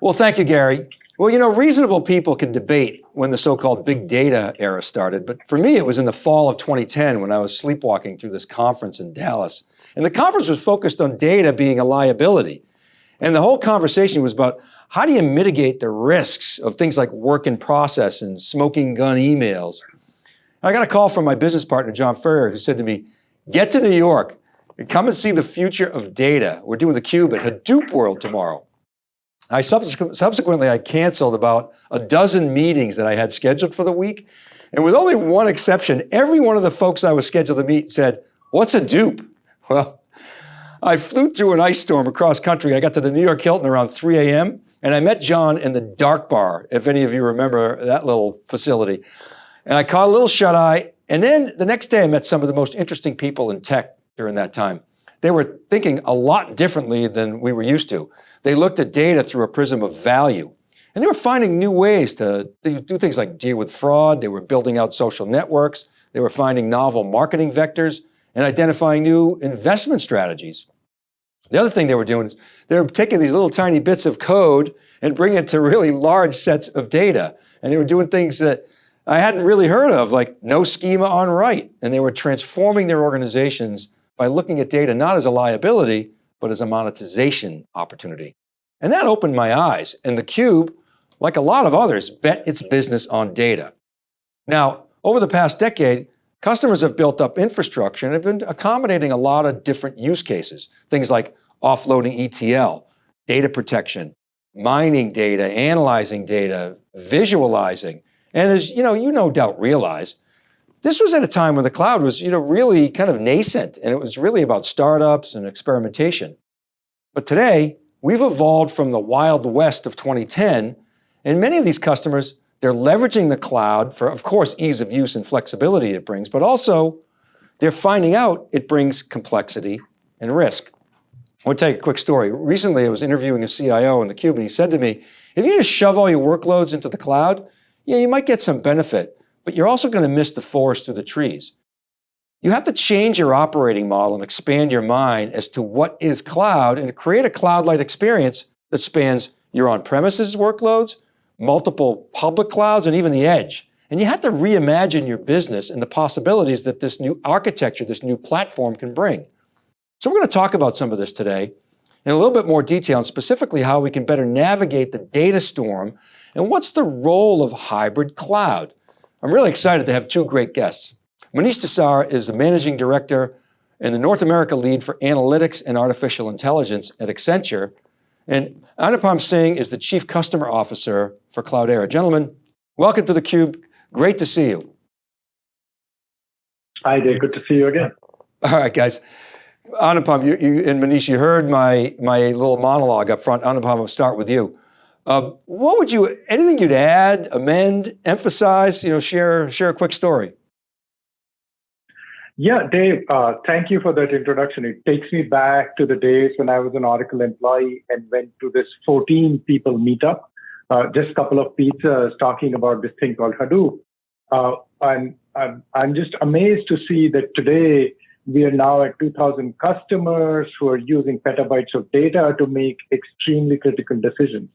Well, thank you, Gary. Well, you know, reasonable people can debate when the so-called big data era started, but for me, it was in the fall of 2010 when I was sleepwalking through this conference in Dallas. And the conference was focused on data being a liability. And the whole conversation was about how do you mitigate the risks of things like work in process and smoking gun emails? I got a call from my business partner, John Furrier, who said to me, get to New York and come and see the future of data. We're doing the cube at Hadoop World tomorrow. I subsequently, I canceled about a dozen meetings that I had scheduled for the week. And with only one exception, every one of the folks I was scheduled to meet said, what's a dupe? Well, I flew through an ice storm across country. I got to the New York Hilton around 3 a.m. and I met John in the dark bar, if any of you remember that little facility. And I caught a little shut eye. And then the next day I met some of the most interesting people in tech during that time. They were thinking a lot differently than we were used to. They looked at data through a prism of value. And they were finding new ways to do things like deal with fraud. They were building out social networks. They were finding novel marketing vectors and identifying new investment strategies. The other thing they were doing is they were taking these little tiny bits of code and bringing it to really large sets of data. And they were doing things that I hadn't really heard of, like no schema on write. And they were transforming their organizations by looking at data not as a liability, but as a monetization opportunity. And that opened my eyes. And theCUBE, like a lot of others, bet its business on data. Now, over the past decade, Customers have built up infrastructure and have been accommodating a lot of different use cases. Things like offloading ETL, data protection, mining data, analyzing data, visualizing. And as you know, you no doubt realize, this was at a time when the cloud was you know, really kind of nascent and it was really about startups and experimentation. But today, we've evolved from the wild west of 2010 and many of these customers they're leveraging the cloud for, of course, ease of use and flexibility it brings, but also they're finding out it brings complexity and risk. I want to tell you a quick story. Recently, I was interviewing a CIO in the Cube and he said to me, if you just shove all your workloads into the cloud, yeah, you might get some benefit, but you're also going to miss the forest through the trees. You have to change your operating model and expand your mind as to what is cloud and create a cloud-like experience that spans your on-premises workloads, multiple public clouds, and even the edge. And you have to reimagine your business and the possibilities that this new architecture, this new platform can bring. So we're going to talk about some of this today in a little bit more detail and specifically how we can better navigate the data storm and what's the role of hybrid cloud. I'm really excited to have two great guests. Manish Desai is the Managing Director and the North America Lead for Analytics and Artificial Intelligence at Accenture, and Anupam Singh is the Chief Customer Officer for Cloudera. Gentlemen, welcome to theCUBE. Great to see you. Hi Dave, good to see you again. All right, guys. Anupam, you, you, and Manish, you heard my, my little monologue up front. Anupam, I'll start with you. Uh, what would you, anything you'd add, amend, emphasize, you know, share, share a quick story? Yeah, Dave, uh, thank you for that introduction. It takes me back to the days when I was an Oracle employee and went to this 14 people meetup, uh, just a couple of pizzas talking about this thing called Hadoop. Uh, and I'm, I'm just amazed to see that today we are now at 2000 customers who are using petabytes of data to make extremely critical decisions.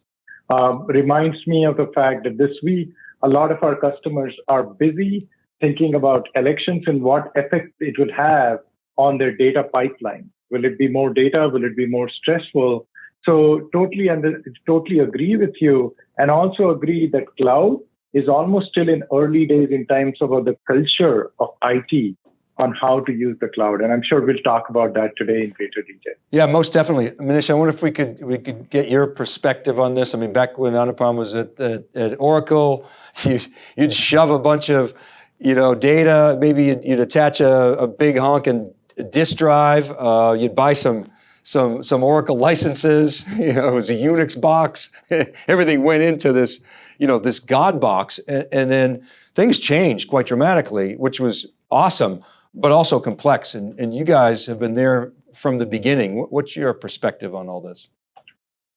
Um, reminds me of the fact that this week, a lot of our customers are busy thinking about elections and what effect it would have on their data pipeline. Will it be more data? Will it be more stressful? So totally under, totally agree with you and also agree that cloud is almost still in early days in terms of the culture of IT on how to use the cloud. And I'm sure we'll talk about that today in greater detail. Yeah, most definitely. Manish, I wonder if we could we could get your perspective on this. I mean, back when Anupam was at, at, at Oracle, you, you'd shove a bunch of you know, data, maybe you'd, you'd attach a, a, big honking disk drive, uh, you'd buy some, some, some Oracle licenses, you know, it was a Unix box, everything went into this, you know, this God box, and, and, then things changed quite dramatically, which was awesome, but also complex, and, and you guys have been there from the beginning. What's your perspective on all this?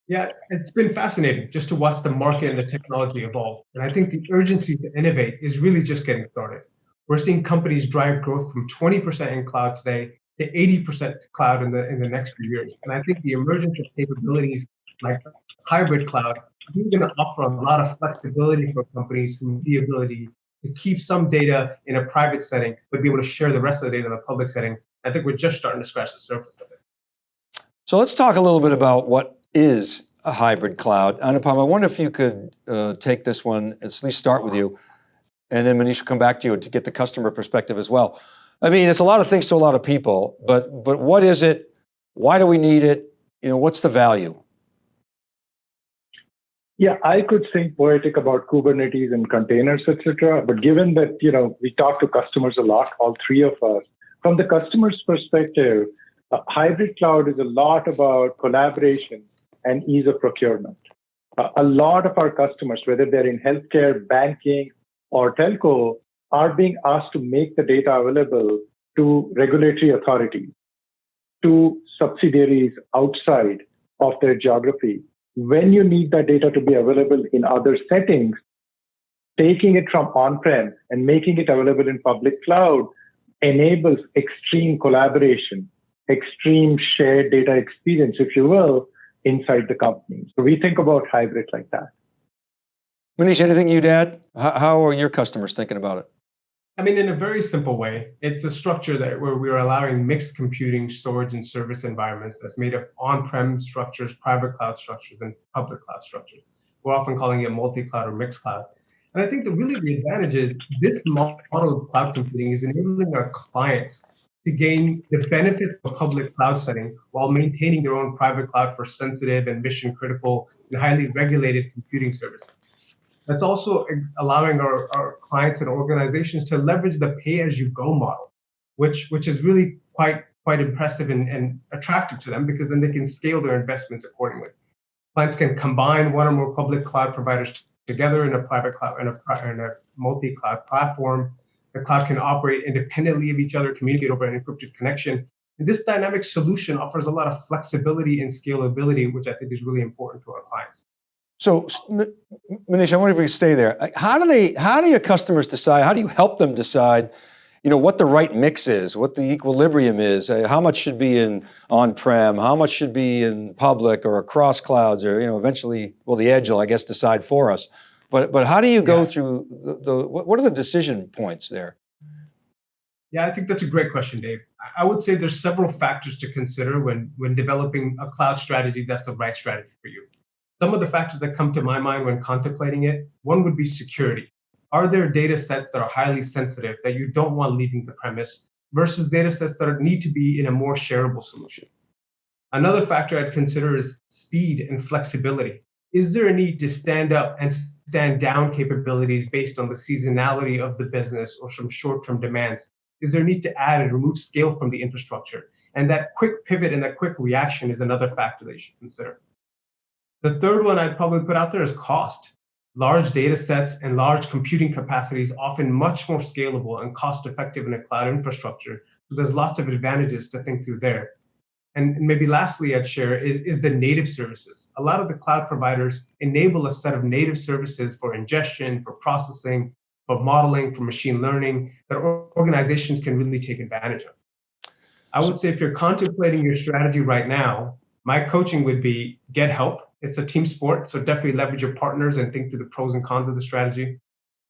Yeah, it's been fascinating just to watch the market and the technology evolve. And I think the urgency to innovate is really just getting started. We're seeing companies drive growth from 20% in cloud today to 80% cloud in the in the next few years. And I think the emergence of capabilities like hybrid cloud really going to offer a lot of flexibility for companies who the ability to keep some data in a private setting, but be able to share the rest of the data in a public setting. I think we're just starting to scratch the surface of it. So let's talk a little bit about what is a hybrid cloud. Anupam, I wonder if you could uh, take this one, at least start with you, and then Manish will come back to you to get the customer perspective as well. I mean, it's a lot of things to a lot of people, but, but what is it? Why do we need it? You know, what's the value? Yeah, I could sing poetic about Kubernetes and containers, etc. But given that you know we talk to customers a lot, all three of us, from the customer's perspective, uh, hybrid cloud is a lot about collaboration and ease of procurement. A lot of our customers, whether they're in healthcare, banking, or telco, are being asked to make the data available to regulatory authorities, to subsidiaries outside of their geography when you need that data to be available in other settings, taking it from on-prem and making it available in public cloud enables extreme collaboration, extreme shared data experience, if you will, inside the company. So we think about hybrid like that. Manish, anything you'd add? How are your customers thinking about it? I mean, in a very simple way, it's a structure that where we're allowing mixed computing, storage, and service environments that's made of on-prem structures, private cloud structures, and public cloud structures. We're often calling it multi-cloud or mixed cloud. And I think that really the advantage is this model of cloud computing is enabling our clients to gain the benefit of a public cloud setting while maintaining their own private cloud for sensitive and mission critical and highly regulated computing services. That's also allowing our, our clients and organizations to leverage the pay-as-you-go model, which, which is really quite, quite impressive and, and attractive to them because then they can scale their investments accordingly. Clients can combine one or more public cloud providers together in a private cloud in a, a multi-cloud platform. The cloud can operate independently of each other, communicate over an encrypted connection. And this dynamic solution offers a lot of flexibility and scalability, which I think is really important to our clients. So, Manish, I wonder if we stay there. How do they? How do your customers decide? How do you help them decide? You know what the right mix is, what the equilibrium is. Uh, how much should be in on-prem? How much should be in public or across clouds? Or you know, eventually, well, the edge will, I guess, decide for us. But but how do you go yeah. through the, the? What are the decision points there? Yeah, I think that's a great question, Dave. I would say there's several factors to consider when when developing a cloud strategy that's the right strategy for you. Some of the factors that come to my mind when contemplating it, one would be security. Are there data sets that are highly sensitive that you don't want leaving the premise versus data sets that need to be in a more shareable solution? Another factor I'd consider is speed and flexibility. Is there a need to stand up and stand down capabilities based on the seasonality of the business or some short-term demands? Is there a need to add and remove scale from the infrastructure? And that quick pivot and that quick reaction is another factor that you should consider. The third one I'd probably put out there is cost. Large data sets and large computing capacity is often much more scalable and cost effective in a cloud infrastructure. So there's lots of advantages to think through there. And maybe lastly, I'd share is, is the native services. A lot of the cloud providers enable a set of native services for ingestion, for processing, for modeling, for machine learning that organizations can really take advantage of. I would say if you're contemplating your strategy right now, my coaching would be get help it's a team sport, so definitely leverage your partners and think through the pros and cons of the strategy.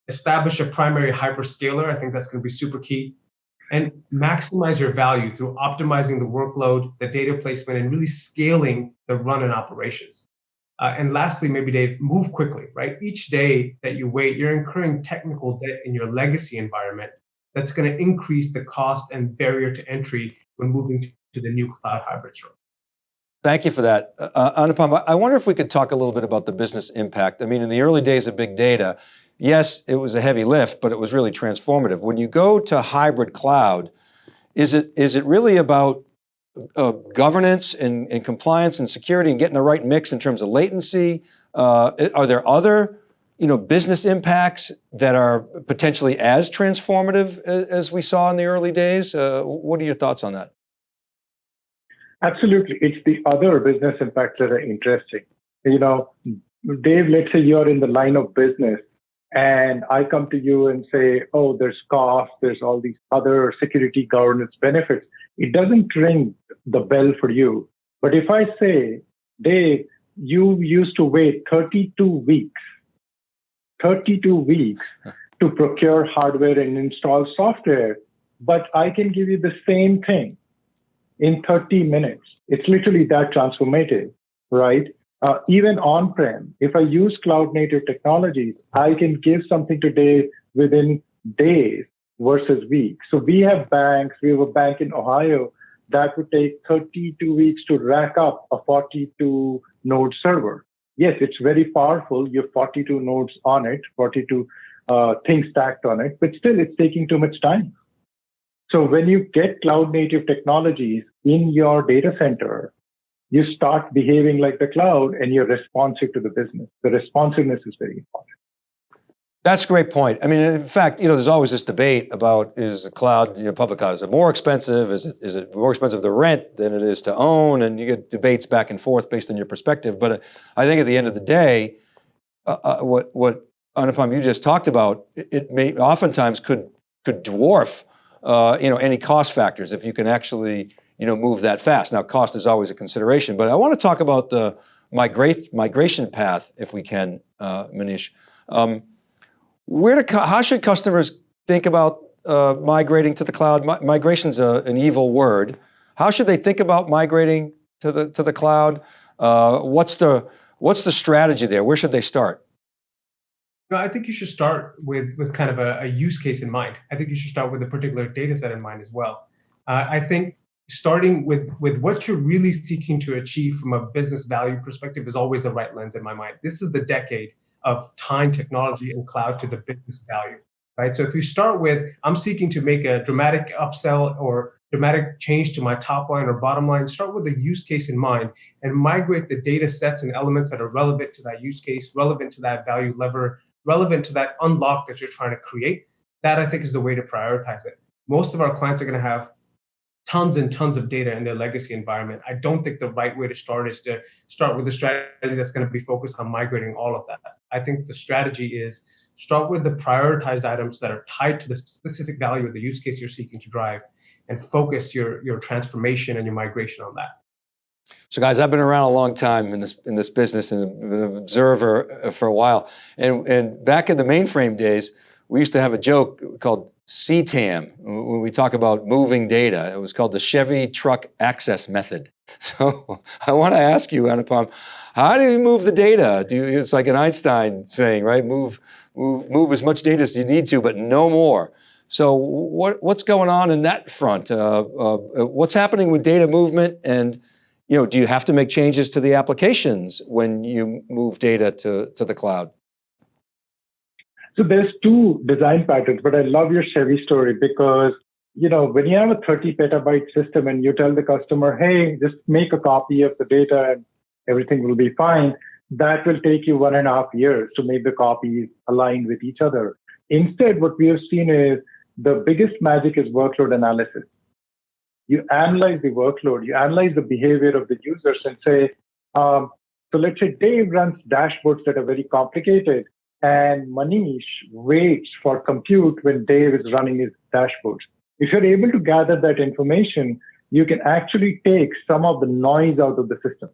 Establish a primary hyperscaler. I think that's going to be super key. And maximize your value through optimizing the workload, the data placement, and really scaling the run and operations. Uh, and lastly, maybe Dave, move quickly, right? Each day that you wait, you're incurring technical debt in your legacy environment that's going to increase the cost and barrier to entry when moving to the new cloud hybrid structure. Thank you for that. Uh, uh, Anupam, I wonder if we could talk a little bit about the business impact. I mean, in the early days of big data, yes, it was a heavy lift, but it was really transformative. When you go to hybrid cloud, is it, is it really about uh, governance and, and, compliance and security and getting the right mix in terms of latency? Uh, are there other you know, business impacts that are potentially as transformative as, as we saw in the early days? Uh, what are your thoughts on that? Absolutely. It's the other business impacts that are interesting. You know, Dave, let's say you're in the line of business and I come to you and say, oh, there's cost, there's all these other security governance benefits. It doesn't ring the bell for you. But if I say, Dave, you used to wait 32 weeks, 32 weeks to procure hardware and install software, but I can give you the same thing in 30 minutes. It's literally that transformative, right? Uh, even on-prem, if I use cloud native technologies, I can give something today within days versus weeks. So we have banks, we have a bank in Ohio that would take 32 weeks to rack up a 42 node server. Yes, it's very powerful. You have 42 nodes on it, 42 uh, things stacked on it, but still it's taking too much time. So when you get cloud native technologies in your data center, you start behaving like the cloud and you're responsive to the business. The responsiveness is very important. That's a great point. I mean, in fact, you know, there's always this debate about is the cloud, you know, public cloud, is it more expensive? Is it, is it more expensive to rent than it is to own? And you get debates back and forth based on your perspective. But uh, I think at the end of the day, uh, uh, what, what Anupam, you just talked about, it, it may oftentimes could, could dwarf, uh, you know, any cost factors if you can actually, you know, move that fast. Now, cost is always a consideration, but I want to talk about the migration path, if we can, uh, Manish. Um, where to, how should customers think about uh, migrating to the cloud? Mi migration's a, an evil word. How should they think about migrating to the, to the cloud? Uh, what's, the, what's the strategy there? Where should they start? No, I think you should start with, with kind of a, a use case in mind. I think you should start with a particular data set in mind as well. Uh, I think starting with, with what you're really seeking to achieve from a business value perspective is always the right lens in my mind. This is the decade of tying technology and cloud to the business value, right? So if you start with, I'm seeking to make a dramatic upsell or dramatic change to my top line or bottom line, start with a use case in mind and migrate the data sets and elements that are relevant to that use case, relevant to that value lever, relevant to that unlock that you're trying to create. That I think is the way to prioritize it. Most of our clients are going to have tons and tons of data in their legacy environment. I don't think the right way to start is to start with a strategy that's going to be focused on migrating all of that. I think the strategy is start with the prioritized items that are tied to the specific value of the use case you're seeking to drive and focus your, your transformation and your migration on that. So guys, I've been around a long time in this in this business and been an observer uh, for a while. And, and back in the mainframe days, we used to have a joke called CTAM, when we talk about moving data, it was called the Chevy Truck Access Method. So I want to ask you, Anupam, how do you move the data? Do you, it's like an Einstein saying, right? Move, move, move as much data as you need to, but no more. So what, what's going on in that front? Uh, uh, what's happening with data movement and you know, do you have to make changes to the applications when you move data to, to the cloud? So there's two design patterns, but I love your Chevy story because you know when you have a 30 petabyte system and you tell the customer, hey, just make a copy of the data and everything will be fine, that will take you one and a half years to make the copies aligned with each other. Instead, what we have seen is the biggest magic is workload analysis. You analyze the workload, you analyze the behavior of the users and say, um, so let's say Dave runs dashboards that are very complicated and Manish waits for compute when Dave is running his dashboards. If you're able to gather that information, you can actually take some of the noise out of the system.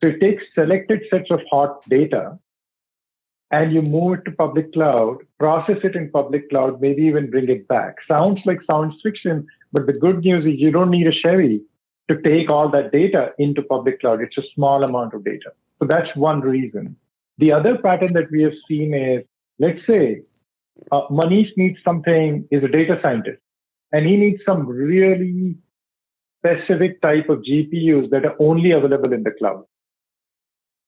So you take selected sets of hot data and you move it to public cloud, process it in public cloud, maybe even bring it back. Sounds like science fiction, but the good news is you don't need a Chevy to take all that data into public cloud. It's a small amount of data. So that's one reason. The other pattern that we have seen is, let's say, uh, Manish needs something, is a data scientist, and he needs some really specific type of GPUs that are only available in the cloud.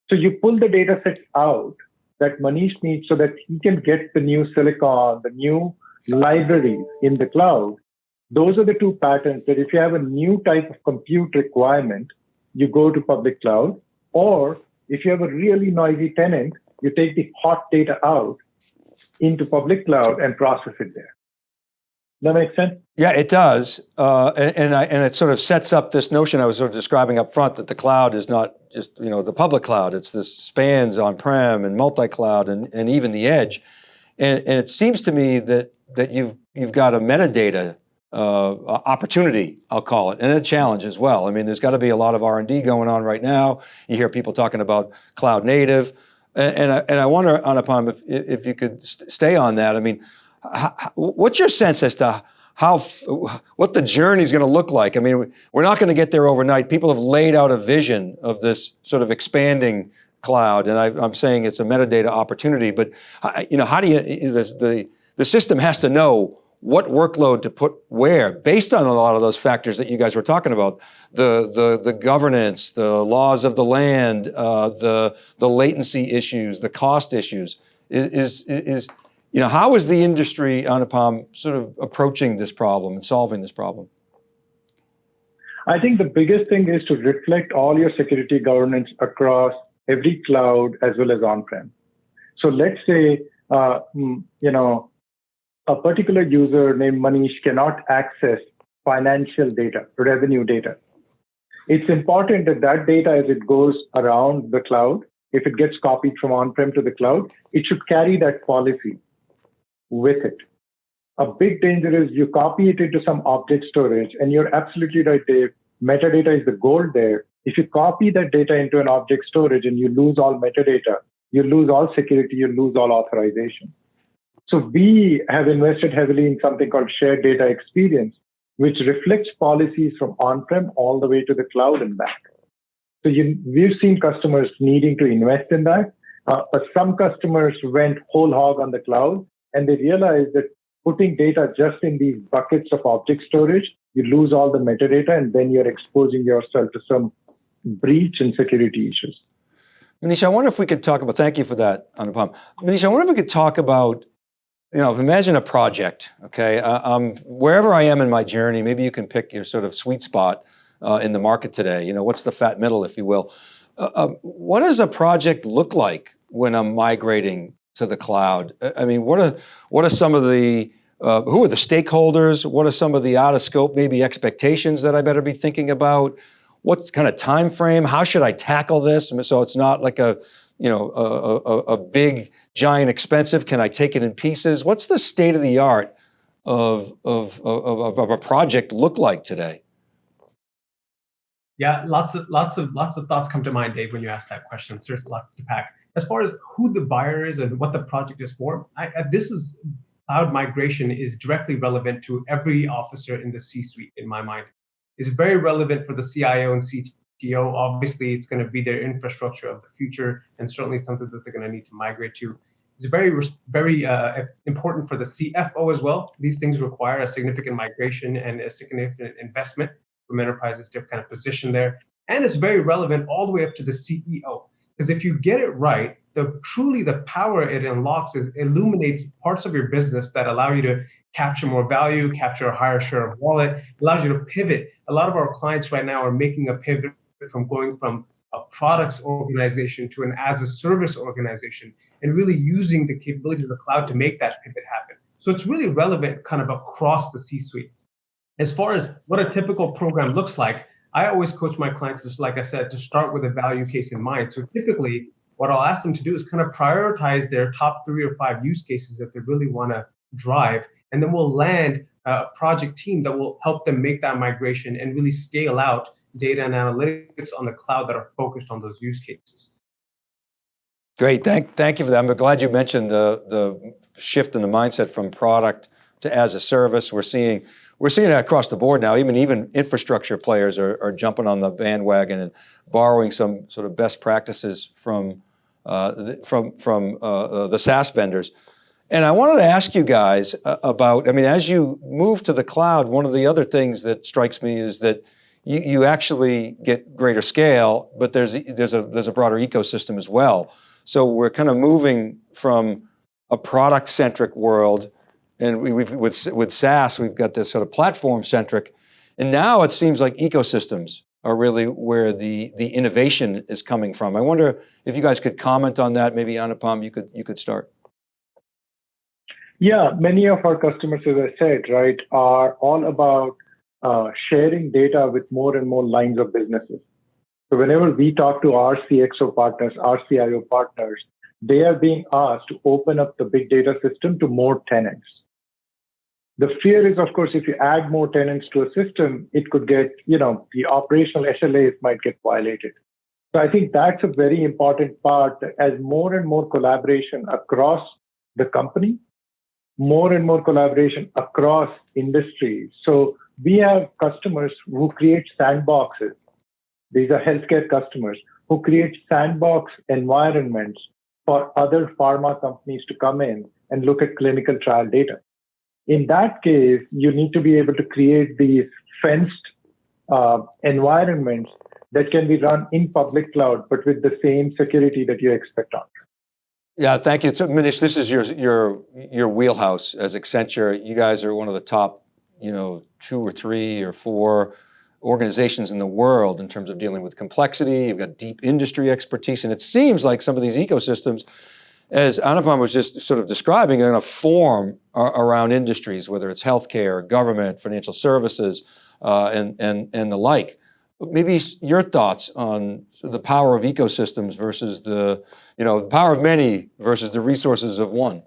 So you pull the data sets out that Manish needs so that he can get the new silicon, the new libraries in the cloud. Those are the two patterns that if you have a new type of compute requirement, you go to public cloud, or if you have a really noisy tenant, you take the hot data out into public cloud and process it there. Does that makes sense? Yeah, it does. Uh, and, and, I, and, it sort of sets up this notion I was sort of describing up front that the cloud is not just, you know, the public cloud. It's this spans on-prem and multi-cloud and, and even the edge. And, and it seems to me that, that you've, you've got a metadata uh, opportunity, I'll call it, and a challenge as well. I mean, there's got to be a lot of R&D going on right now. You hear people talking about cloud native, and, and, I, and I wonder, Anupam, if, if you could st stay on that. I mean, what's your sense as to how, what the journey is going to look like? I mean, we're not going to get there overnight. People have laid out a vision of this sort of expanding cloud, and I, am saying it's a metadata opportunity, but you know, how do you, the, the, the system has to know what workload to put where based on a lot of those factors that you guys were talking about, the, the, the governance, the laws of the land, uh, the, the latency issues, the cost issues, is, is, is, you know, how is the industry, Anupam, sort of approaching this problem and solving this problem? I think the biggest thing is to reflect all your security governance across every cloud as well as on-prem. So let's say, uh, mm, you know, a particular user named Manish cannot access financial data, revenue data. It's important that that data, as it goes around the cloud, if it gets copied from on-prem to the cloud, it should carry that policy with it. A big danger is you copy it into some object storage, and you're absolutely right, Dave. Metadata is the gold there. If you copy that data into an object storage and you lose all metadata, you lose all security, you lose all authorization. So we have invested heavily in something called shared data experience, which reflects policies from on-prem all the way to the cloud and back. So you, we've seen customers needing to invest in that, uh, but some customers went whole hog on the cloud and they realized that putting data just in these buckets of object storage, you lose all the metadata and then you're exposing yourself to some breach and security issues. Manish, I wonder if we could talk about, thank you for that, Anupam. Manish, I wonder if we could talk about you know, imagine a project, okay? Uh, um, wherever I am in my journey, maybe you can pick your sort of sweet spot uh, in the market today. You know, what's the fat middle, if you will. Uh, um, what does a project look like when I'm migrating to the cloud? I mean, what are, what are some of the, uh, who are the stakeholders? What are some of the out of scope, maybe expectations that I better be thinking about? What kind of time frame? How should I tackle this? So it's not like a, you know, a, a, a, big, giant, expensive? Can I take it in pieces? What's the state of the art of, of, of, of a project look like today? Yeah, lots of lots of lots of thoughts come to mind, Dave, when you ask that question. There's lots to pack. As far as who the buyer is and what the project is for, I, this is cloud migration is directly relevant to every officer in the C-suite, in my mind. It's very relevant for the CIO and CTO Obviously, it's going to be their infrastructure of the future and certainly something that they're going to need to migrate to. It's very, very uh, important for the CFO as well. These things require a significant migration and a significant investment from enterprises to kind of position there. And it's very relevant all the way up to the CEO. Because if you get it right, the truly the power it unlocks is illuminates parts of your business that allow you to capture more value, capture a higher share of wallet, allows you to pivot. A lot of our clients right now are making a pivot from going from a products organization to an as a service organization and really using the capability of the cloud to make that pivot happen. So it's really relevant kind of across the C-suite. As far as what a typical program looks like, I always coach my clients, just like I said, to start with a value case in mind. So typically, what I'll ask them to do is kind of prioritize their top three or five use cases that they really want to drive. And then we'll land a project team that will help them make that migration and really scale out data and analytics on the cloud that are focused on those use cases. Great, thank, thank you for that. I'm glad you mentioned the, the shift in the mindset from product to as a service. We're seeing, we're seeing that across the board now. Even, even infrastructure players are, are jumping on the bandwagon and borrowing some sort of best practices from, uh, from, from uh, uh the SaaS vendors. And I wanted to ask you guys uh, about, I mean, as you move to the cloud, one of the other things that strikes me is that you, you actually get greater scale, but there's, there's, a, there's a broader ecosystem as well. So we're kind of moving from a product-centric world, and we, have with, with SaaS, we've got this sort of platform-centric, and now it seems like ecosystems are really where the, the innovation is coming from. I wonder if you guys could comment on that, maybe Anupam, you could, you could start. Yeah, many of our customers, as I said, right, are all about uh, sharing data with more and more lines of businesses. So whenever we talk to our CXO partners, our CIO partners, they are being asked to open up the big data system to more tenants. The fear is, of course, if you add more tenants to a system, it could get, you know, the operational SLAs might get violated. So I think that's a very important part as more and more collaboration across the company, more and more collaboration across industries. So we have customers who create sandboxes. These are healthcare customers who create sandbox environments for other pharma companies to come in and look at clinical trial data. In that case, you need to be able to create these fenced uh, environments that can be run in public cloud, but with the same security that you expect on. Yeah, thank you. So, Manish, this is your your your wheelhouse as Accenture. You guys are one of the top, you know, two or three or four organizations in the world in terms of dealing with complexity. You've got deep industry expertise, and it seems like some of these ecosystems, as Anupam was just sort of describing, are going to form around industries, whether it's healthcare, government, financial services, uh, and and and the like. Maybe your thoughts on the power of ecosystems versus the, you know, the power of many versus the resources of one.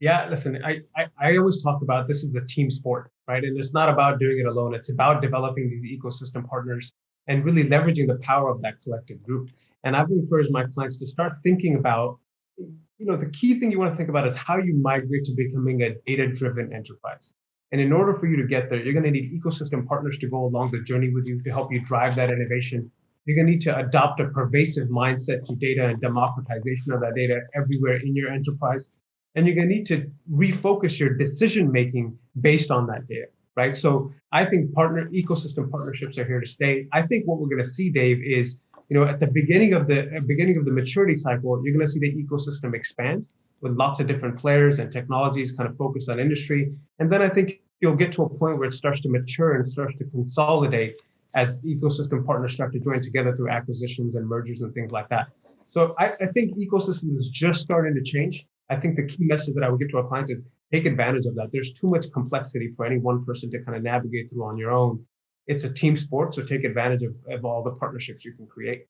Yeah, listen, I, I, I always talk about this is a team sport, right? And it's not about doing it alone. It's about developing these ecosystem partners and really leveraging the power of that collective group. And I've encouraged my clients to start thinking about, you know, the key thing you want to think about is how you migrate to becoming a data-driven enterprise. And in order for you to get there, you're going to need ecosystem partners to go along the journey with you to help you drive that innovation. You're going to need to adopt a pervasive mindset to data and democratization of that data everywhere in your enterprise. And you're going to need to refocus your decision making based on that data, right? So I think partner ecosystem partnerships are here to stay. I think what we're going to see, Dave, is you know at the beginning of the beginning of the maturity cycle, you're going to see the ecosystem expand with lots of different players and technologies kind of focused on industry. And then I think you'll get to a point where it starts to mature and starts to consolidate as ecosystem partners start to join together through acquisitions and mergers and things like that. So I, I think ecosystem is just starting to change. I think the key message that I would give to our clients is take advantage of that. There's too much complexity for any one person to kind of navigate through on your own. It's a team sport, so take advantage of, of all the partnerships you can create.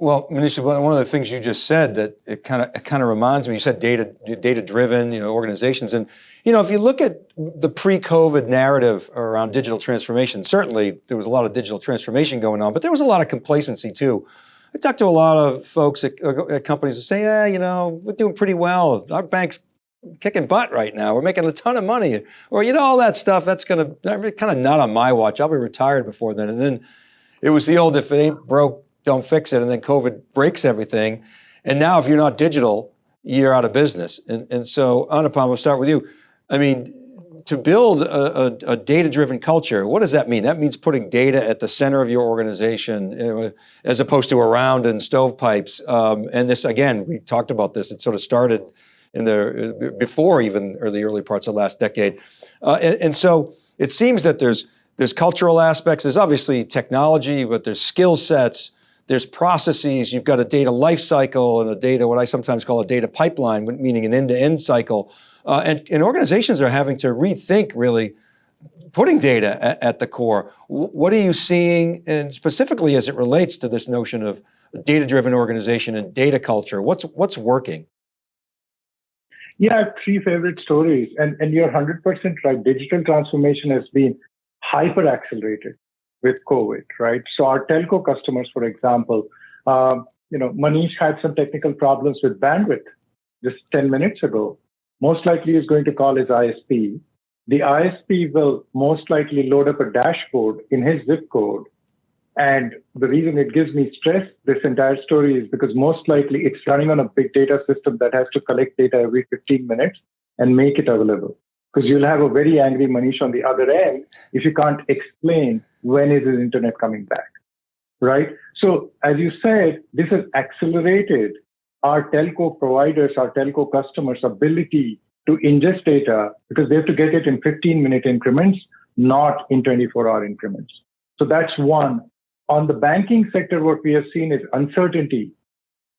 Well, Manisha, one of the things you just said that it kind of it kind of reminds me. You said data data driven, you know, organizations, and you know, if you look at the pre-COVID narrative around digital transformation, certainly there was a lot of digital transformation going on, but there was a lot of complacency too. I talk to a lot of folks at, uh, at companies who say, "Yeah, you know, we're doing pretty well. Our bank's kicking butt right now. We're making a ton of money," or you know, all that stuff. That's going to kind of not on my watch. I'll be retired before then. And then it was the old, "If it ain't broke." don't fix it, and then COVID breaks everything. And now if you're not digital, you're out of business. And, and so Anupam, we'll start with you. I mean, to build a, a, a data-driven culture, what does that mean? That means putting data at the center of your organization, as opposed to around in stovepipes. Um, and this, again, we talked about this. It sort of started in the before even or the early parts of last decade. Uh, and, and so it seems that there's there's cultural aspects. There's obviously technology, but there's skill sets there's processes, you've got a data lifecycle and a data, what I sometimes call a data pipeline, meaning an end-to-end -end cycle. Uh, and, and, organizations are having to rethink really putting data at, at, the core. What are you seeing, and specifically as it relates to this notion of data-driven organization and data culture, what's, what's working? Yeah, three favorite stories, and, and you're 100% right. Digital transformation has been hyper accelerated with COVID, right? So our telco customers, for example, um, you know, Manish had some technical problems with bandwidth just 10 minutes ago. Most likely is going to call his ISP. The ISP will most likely load up a dashboard in his zip code. And the reason it gives me stress, this entire story, is because most likely it's running on a big data system that has to collect data every 15 minutes and make it available because you'll have a very angry Manish on the other end if you can't explain when is his internet coming back, right? So as you said, this has accelerated our telco providers, our telco customers' ability to ingest data because they have to get it in 15 minute increments, not in 24 hour increments. So that's one. On the banking sector, what we have seen is uncertainty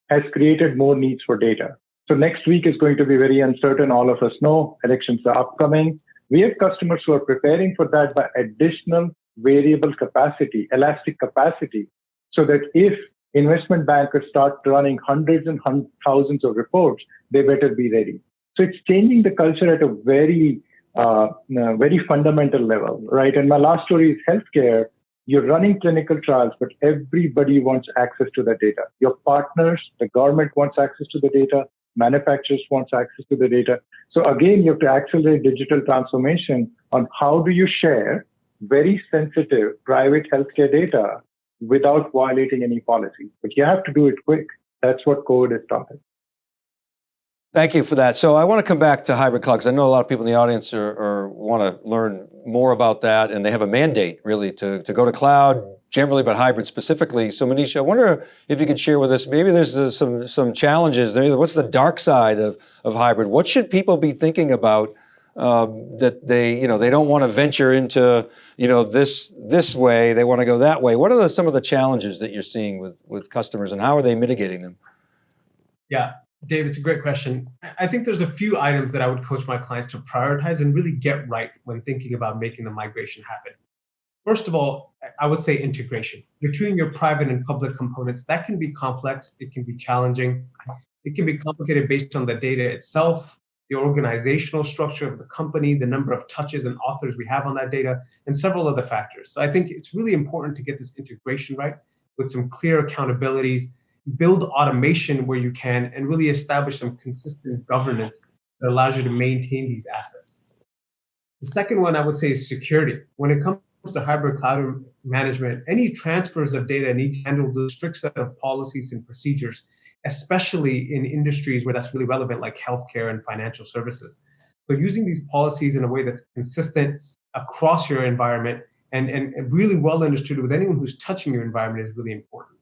has created more needs for data. So next week is going to be very uncertain. All of us know elections are upcoming. We have customers who are preparing for that by additional variable capacity, elastic capacity, so that if investment bankers start running hundreds and thousands of reports, they better be ready. So it's changing the culture at a very uh, a very fundamental level, right? And my last story is healthcare. You're running clinical trials, but everybody wants access to the data. Your partners, the government wants access to the data, manufacturers wants access to the data. So again, you have to accelerate digital transformation on how do you share very sensitive private healthcare data without violating any policy. But you have to do it quick. That's what COVID taught us. Thank you for that. So I want to come back to hybrid cloud because I know a lot of people in the audience are, are, want to learn more about that and they have a mandate really to, to go to cloud generally, but hybrid specifically. So Manish, I wonder if you could share with us, maybe there's some, some challenges. What's the dark side of, of hybrid? What should people be thinking about um, that they, you know, they don't want to venture into, you know, this, this way, they want to go that way. What are the, some of the challenges that you're seeing with, with customers and how are they mitigating them? Yeah, Dave, it's a great question. I think there's a few items that I would coach my clients to prioritize and really get right when thinking about making the migration happen. First of all, I would say integration between your private and public components. That can be complex. It can be challenging. It can be complicated based on the data itself, the organizational structure of the company, the number of touches and authors we have on that data, and several other factors. So I think it's really important to get this integration right with some clear accountabilities build automation where you can, and really establish some consistent governance that allows you to maintain these assets. The second one I would say is security. When it comes to hybrid cloud management, any transfers of data need to handle the strict set of policies and procedures, especially in industries where that's really relevant, like healthcare and financial services. So using these policies in a way that's consistent across your environment and, and really well understood with anyone who's touching your environment is really important.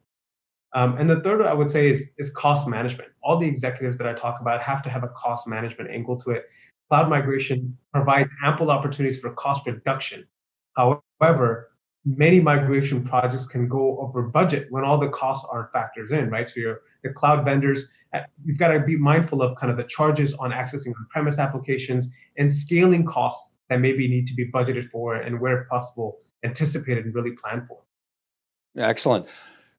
Um, and the third I would say is, is cost management. All the executives that I talk about have to have a cost management angle to it. Cloud migration provides ample opportunities for cost reduction. However, many migration projects can go over budget when all the costs aren't factors in, right? So your the cloud vendors, uh, you've got to be mindful of kind of the charges on accessing on-premise applications and scaling costs that maybe need to be budgeted for and where possible anticipated and really planned for. Excellent.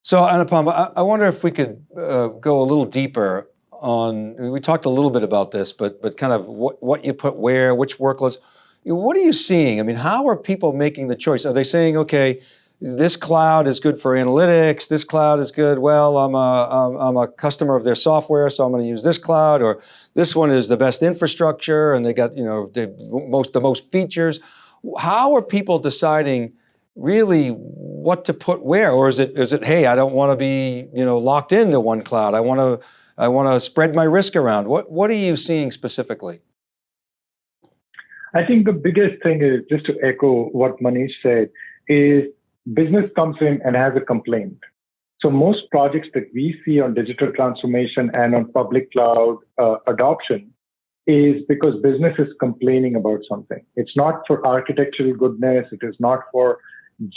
So Anupam, I, I wonder if we could uh, go a little deeper on, we talked a little bit about this, but, but kind of what, what you put where, which workloads. What are you seeing? I mean, how are people making the choice? Are they saying, okay, this cloud is good for analytics, this cloud is good, well, I'm a, I'm a customer of their software, so I'm going to use this cloud, or this one is the best infrastructure and they got you know the most, the most features. How are people deciding really what to put where, or is it is it hey I don't want to be you know locked into one cloud. I want to I want to spread my risk around. What what are you seeing specifically? I think the biggest thing is just to echo what Manish said is business comes in and has a complaint. So most projects that we see on digital transformation and on public cloud uh, adoption is because business is complaining about something. It's not for architectural goodness. It is not for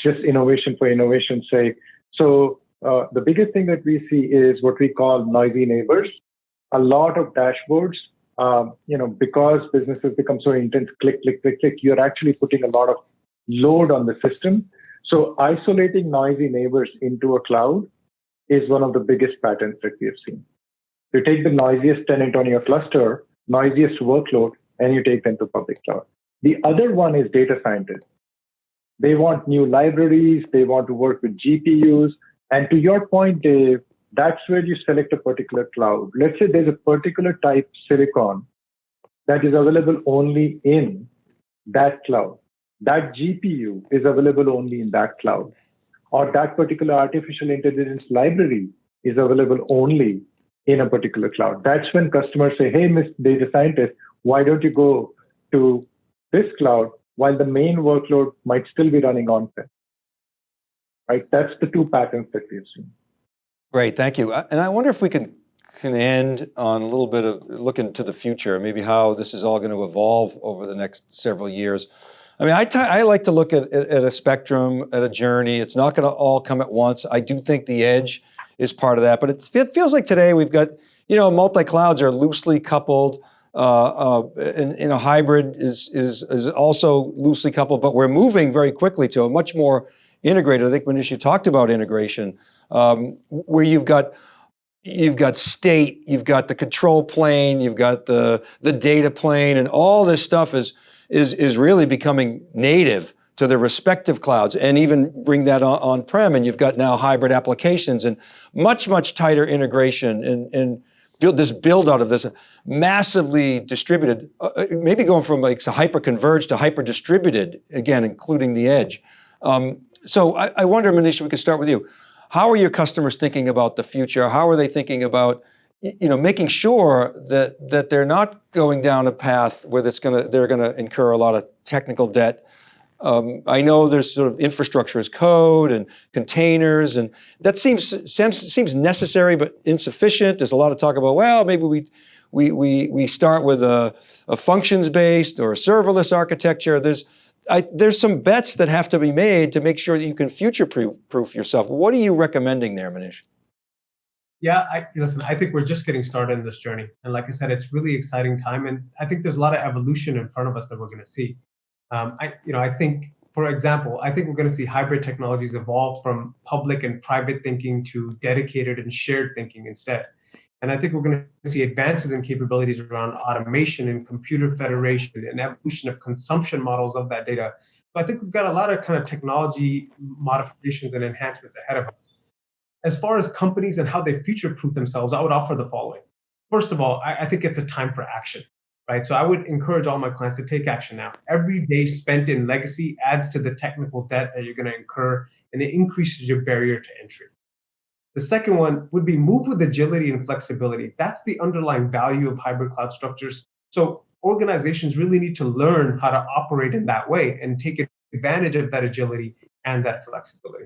just innovation for innovation's sake. So uh, the biggest thing that we see is what we call noisy neighbors. A lot of dashboards, um, you know, because businesses become so intense, click, click, click, click, you're actually putting a lot of load on the system. So isolating noisy neighbors into a cloud is one of the biggest patterns that we have seen. You take the noisiest tenant on your cluster, noisiest workload, and you take them to public cloud. The other one is data scientists. They want new libraries. They want to work with GPUs. And to your point, Dave, that's where you select a particular cloud. Let's say there's a particular type silicon that is available only in that cloud. That GPU is available only in that cloud. Or that particular artificial intelligence library is available only in a particular cloud. That's when customers say, hey, Mr. Data Scientist, why don't you go to this cloud while the main workload might still be running on-prem. Right? That's the two patterns that we've seen. Great, thank you. And I wonder if we can, can end on a little bit of looking to the future, maybe how this is all going to evolve over the next several years. I mean, I, I like to look at, at a spectrum, at a journey. It's not going to all come at once. I do think the edge is part of that, but it feels like today we've got, you know, multi-clouds are loosely coupled. Uh, uh, and, and, a hybrid is, is, is also loosely coupled, but we're moving very quickly to a much more integrated. I think Manish, you talked about integration, um, where you've got you've got state, you've got the control plane, you've got the the data plane, and all this stuff is is, is really becoming native to their respective clouds and even bring that on, on-prem and you've got now hybrid applications and much, much tighter integration and, and build this build out of this massively distributed, uh, uh maybe going from like hyper converged to hyper distributed, again, including the edge. Um, so I, I wonder, Manish, we could start with you. How are your customers thinking about the future? How are they thinking about you know, making sure that that they're not going down a path where it's to they're going to incur a lot of technical debt. Um, I know there's sort of infrastructure as code and containers, and that seems seems necessary but insufficient. There's a lot of talk about well, maybe we we we we start with a, a functions based or a serverless architecture. There's I, there's some bets that have to be made to make sure that you can future proof, proof yourself. What are you recommending there, Manish? Yeah, I, listen, I think we're just getting started in this journey. And like I said, it's really exciting time. And I think there's a lot of evolution in front of us that we're going to see. Um, I, you know, I think, for example, I think we're going to see hybrid technologies evolve from public and private thinking to dedicated and shared thinking instead. And I think we're going to see advances in capabilities around automation and computer federation and evolution of consumption models of that data. So I think we've got a lot of kind of technology modifications and enhancements ahead of us as far as companies and how they future-proof themselves, I would offer the following. First of all, I, I think it's a time for action, right? So I would encourage all my clients to take action now. Every day spent in legacy adds to the technical debt that you're going to incur, and it increases your barrier to entry. The second one would be move with agility and flexibility. That's the underlying value of hybrid cloud structures. So organizations really need to learn how to operate in that way and take advantage of that agility and that flexibility.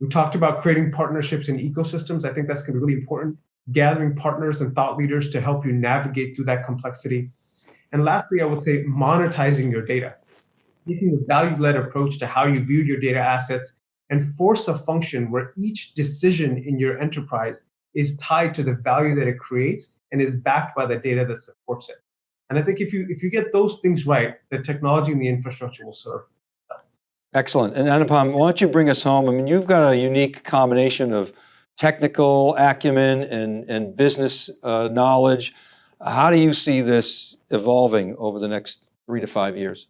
We talked about creating partnerships and ecosystems. I think that's going to be really important. Gathering partners and thought leaders to help you navigate through that complexity. And lastly, I would say monetizing your data, taking a value-led approach to how you view your data assets and force a function where each decision in your enterprise is tied to the value that it creates and is backed by the data that supports it. And I think if you if you get those things right, the technology and the infrastructure will serve. Excellent. And Anupam, why don't you bring us home? I mean, you've got a unique combination of technical acumen and, and business uh, knowledge. How do you see this evolving over the next three to five years?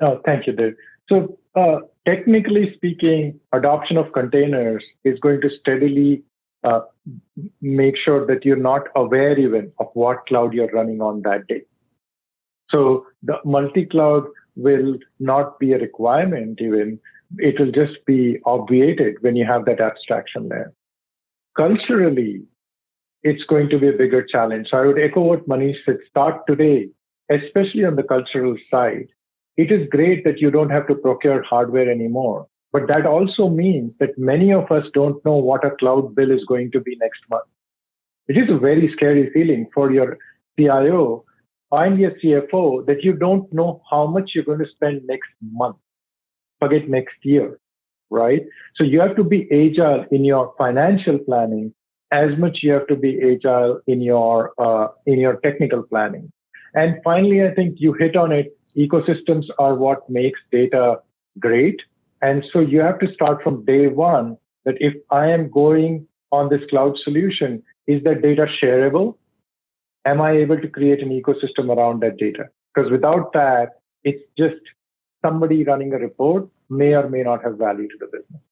Oh, thank you, Dave. So uh, technically speaking, adoption of containers is going to steadily uh, make sure that you're not aware even of what cloud you're running on that day. So the multi-cloud will not be a requirement even. It will just be obviated when you have that abstraction there. Culturally, it's going to be a bigger challenge. So I would echo what Manish said, start today, especially on the cultural side. It is great that you don't have to procure hardware anymore. But that also means that many of us don't know what a cloud bill is going to be next month. It is a very scary feeling for your CIO find your CFO that you don't know how much you're going to spend next month. Forget next year, right? So you have to be agile in your financial planning as much you have to be agile in your uh, in your technical planning. And finally, I think you hit on it. Ecosystems are what makes data great. And so you have to start from day one that if I am going on this cloud solution, is that data shareable? Am I able to create an ecosystem around that data? Because without that, it's just somebody running a report may or may not have value to the business.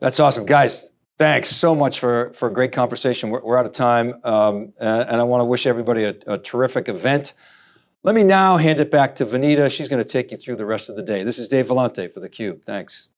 That's awesome. Guys, thanks so much for, for a great conversation. We're, we're out of time, um, and I want to wish everybody a, a terrific event. Let me now hand it back to Vanita. She's going to take you through the rest of the day. This is Dave Vellante for theCUBE. Thanks.